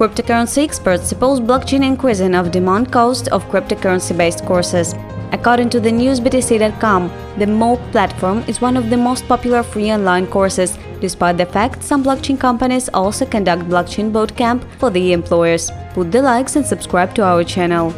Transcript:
Cryptocurrency experts suppose blockchain increasing of demand cost of cryptocurrency-based courses. According to the newsbtc.com, the MOOC platform is one of the most popular free online courses, despite the fact some blockchain companies also conduct blockchain bootcamp for the employers. Put the likes and subscribe to our channel.